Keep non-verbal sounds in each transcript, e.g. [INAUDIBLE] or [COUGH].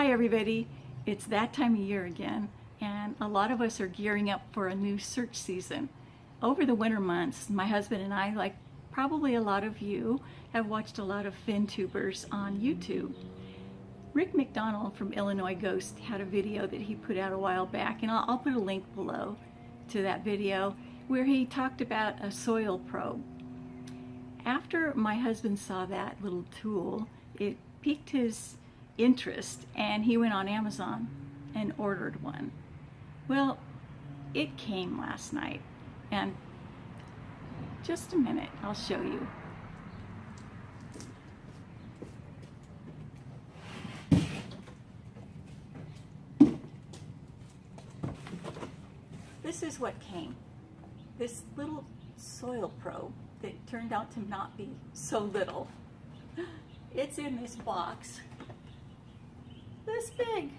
Hi everybody, it's that time of year again and a lot of us are gearing up for a new search season. Over the winter months, my husband and I, like probably a lot of you, have watched a lot of fin tubers on YouTube. Rick McDonald from Illinois Ghost had a video that he put out a while back and I'll, I'll put a link below to that video where he talked about a soil probe. After my husband saw that little tool, it piqued his interest and he went on Amazon and ordered one. Well, it came last night and just a minute, I'll show you. This is what came. This little soil probe that turned out to not be so little. It's in this box this big.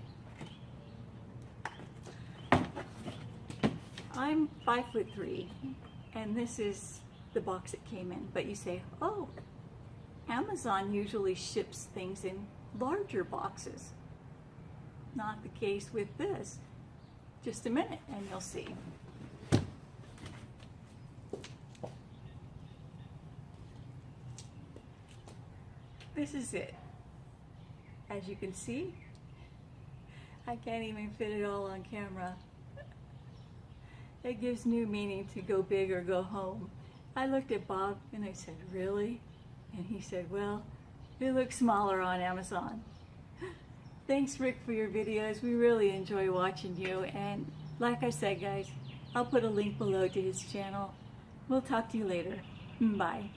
I'm five foot three, and this is the box it came in. But you say, oh, Amazon usually ships things in larger boxes. Not the case with this. Just a minute, and you'll see. This is it. As you can see, I can't even fit it all on camera. It gives new meaning to go big or go home. I looked at Bob and I said, really? And he said, well, it looks smaller on Amazon. [LAUGHS] Thanks Rick for your videos. We really enjoy watching you. And like I said, guys, I'll put a link below to his channel. We'll talk to you later. Bye.